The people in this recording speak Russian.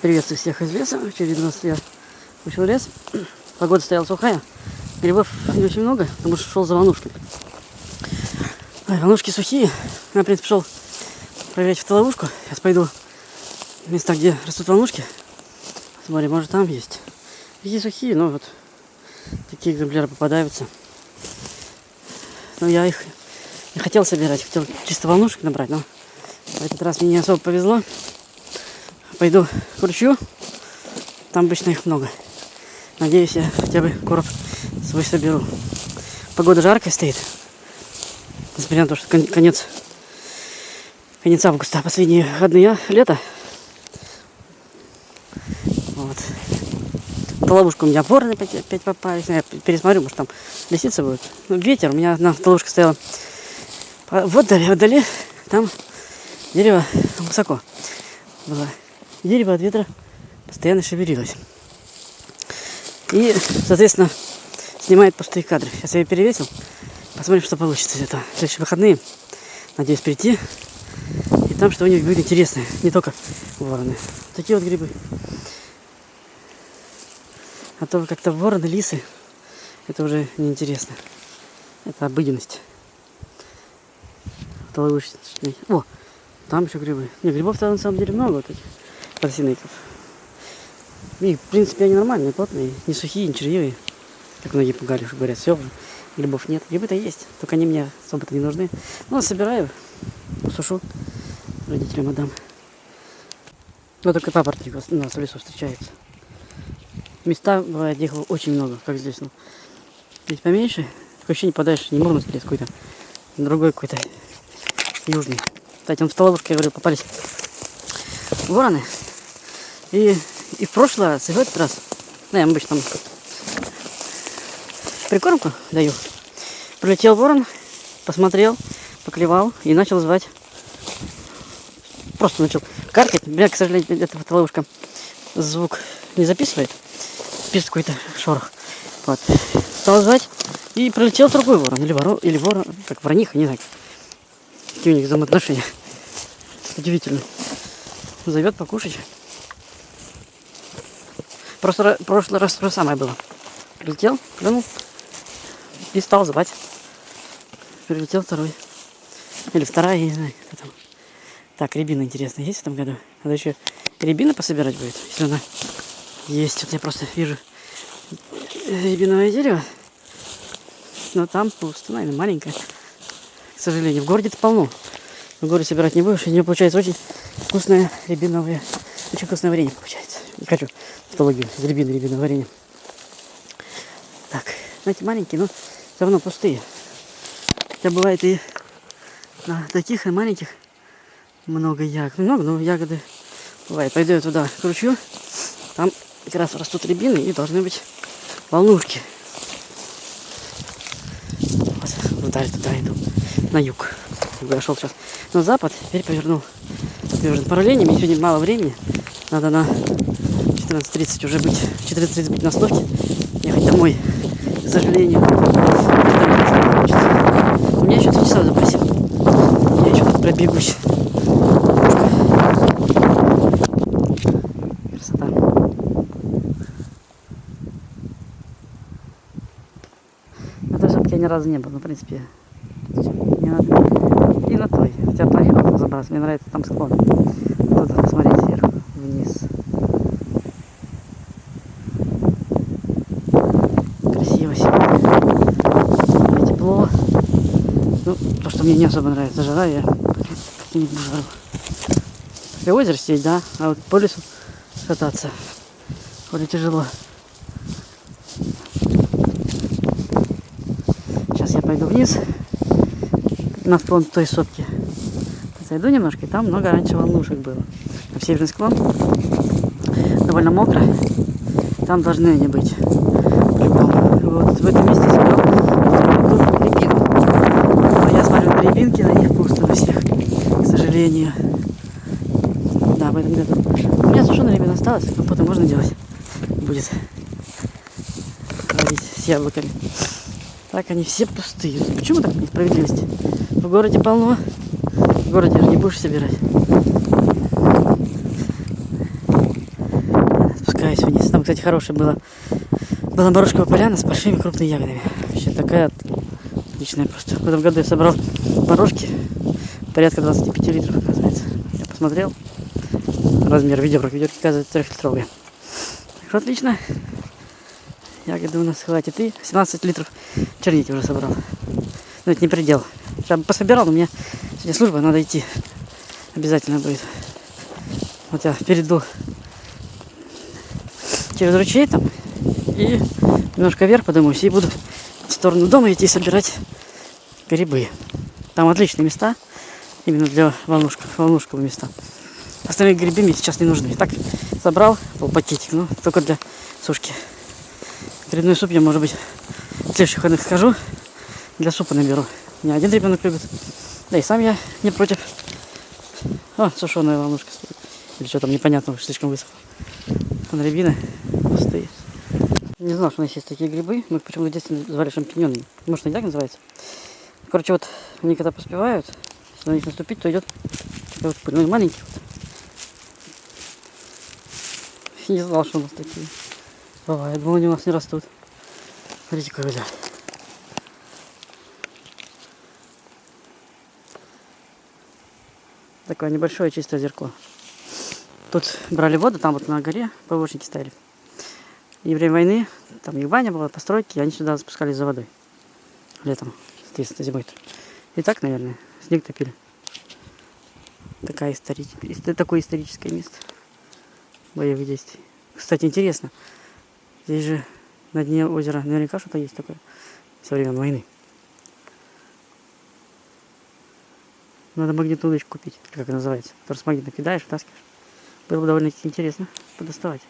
Приветствую всех из леса. Очередной раз я вышел в лес. Погода стояла сухая. Грибов не очень много, потому что шел за ванушкой. Ой, ванушки сухие. Я, в принципе, шел проверять фотоловушку. Сейчас пойду в места, где растут ванушки. Смотри, может там есть. Такие сухие, но вот такие экземпляры попадаются. Но я их не хотел собирать, хотел чисто волнушек набрать, но в этот раз мне не особо повезло. Пойду к ручью, там обычно их много. Надеюсь, я хотя бы короб свой соберу. Погода жаркая стоит. Несмотря на то, что конец, конец августа, последние выходные лета. Вот. В ловушку у меня вороны опять, опять попались. Я пересмотрю, может там лисица будет. Ну, ветер, у меня одна ловушка стояла вот вдали, вдали, там дерево высоко было. Дерево от ветра постоянно шевелилось. И, соответственно, снимает пустые кадры. Сейчас я ее перевесил. Посмотрим, что получится из этого. Следующие выходные надеюсь прийти. И там что-нибудь будет интересное. Не только вороны. Такие вот грибы. А то как-то вороны, лисы. Это уже неинтересно. Это обыденность. Толовышечный. О, там еще грибы. Не, грибов-то на самом деле много вот этих подосиновиков. И, в принципе, они нормальные, плотные, не сухие, не червивые. Как многие пугали, что говорят, все уже, грибов нет. Грибы-то есть, только они мне особо-то не нужны. Ну, собираю, посушу, родителям отдам. Вот только папоротник у нас в лесу встречается. Места бывает ехал очень много, как здесь. Ну. Здесь поменьше, вообще не подаешь, не можно лес какой-то, другой какой-то южный. Кстати, он в столовушке, я говорю, попались вороны. И, и в прошлый раз, и в этот раз, ну, я обычно там прикормку даю. Прилетел ворон, посмотрел, поклевал и начал звать. Просто начал каркать. Бля, к сожалению, эта фотоловушка звук не записывает. Пишет какой-то шорох. Вот. Стал звать. И прилетел другой ворон. Или ворон, или ворон, как ворониха, не знаю. Какие у них взаимоотношения. Удивительно. Зовет покушать. Просто прошлый раз то же самое было. Прилетел, клюнул и стал звать. Прилетел второй. Или вторая, я не знаю, кто там. Так, рябина интересно есть в этом году. Надо еще рябина пособирать будет, если она есть. Вот я просто вижу рябиновое дерево. Но там пусто, наверное, маленькое к сожалению. В городе-то полно. В городе собирать не будешь, и у нее получается очень вкусное рябиновое, очень вкусное варенье получается. Хочу патологию из рябины, рябиновое варенье. Так, знаете, маленькие, но все равно пустые. Хотя бывает и на таких и маленьких много ягод. Много, но ягоды бывает. Пойду я туда к ручью. Там как раз растут рябины и должны быть волнушки. Вот, вдаль туда иду на юг. Я шел сейчас на запад, теперь повернул. Параллельно, мне сегодня мало времени. Надо на 14.30 уже быть, 14.30 быть на остановке. Ехать домой, к сожалению. У меня еще 3 часа запросил. Я еще тут пробегусь. Красота. На той я ни разу не был, но в принципе не надо. И на той. Хотя поехал разобраться. Мне нравится там склон. Туда посмотреть сверху, вниз. Красиво сегодня. Тепло. Ну, то, что мне не особо нравится жара, я не жару. При озере сидеть, да, а вот по лесу кататься. Вроде тяжело. Сейчас я пойду вниз на склон той сопки. Зайду немножко, и там много раньше волнушек было. А в северный склон довольно мокро. Там должны они быть. Вот в этом месте собрал рябину. Но я смотрю на рябинки, на них пусто на всех, сожалению. Да, этом году. У меня сушеная рябина осталась, потом можно делать будет. Ходить с яблоками. Так они все пустые. Почему так несправедливости? В городе полно. В городе же не будешь собирать. спускаюсь вниз. Там, кстати, хорошая была, была морожковая поляна с большими крупными ягодами. Вообще такая отличная просто. В этом году я собрал морожки. Порядка 25 литров, оказывается. Я посмотрел. Размер ведерок. Ведерки, оказывается, трехлитровые. Так что отлично. Ягоды у нас хватит. И 17 литров черники уже собрал. Но это не предел. Сейчас бы пособирал, но у меня сегодня служба, надо идти. Обязательно будет. Вот я перейду через ручей там и немножко вверх поднимусь и буду в сторону дома идти собирать грибы. Там отличные места, именно для волнушков, волнушковые места. Остальные грибы мне сейчас не нужны. Так, собрал пол пакетик, ну, только для сушки. Грибной суп я, может быть, в следующих выходных схожу, для супа наберу. Не один ребенок любит. Да и сам я не против. О, сушеная волнушка стоит. Или что там непонятно, слишком высохло. Вон рябина пустые. Не знал, что у нас есть такие грибы. Мы почему-то в детстве называли шампиньонами. Может, они так называются? Короче, вот они когда поспевают, если на них наступить, то идет вот. Ну, маленький вот. Не знал, что у нас такие. Бывает, думал, они у нас не растут. Смотрите, какой да. Такое небольшое чистое зеркало. Тут брали воду, там вот на горе повышники стояли. И время войны, там их баня была, постройки, и они сюда спускались за водой. Летом, соответственно, зимой. -то. И так, наверное, снег топили. Такая историч... Такое историческое место боевых действий. Кстати, интересно, здесь же на дне озера наверняка что-то есть такое со времен войны. Надо магнитудочку купить, как это называется. Который с магнитом кидаешь, вытаскиваешь. Было бы довольно интересно подоставать.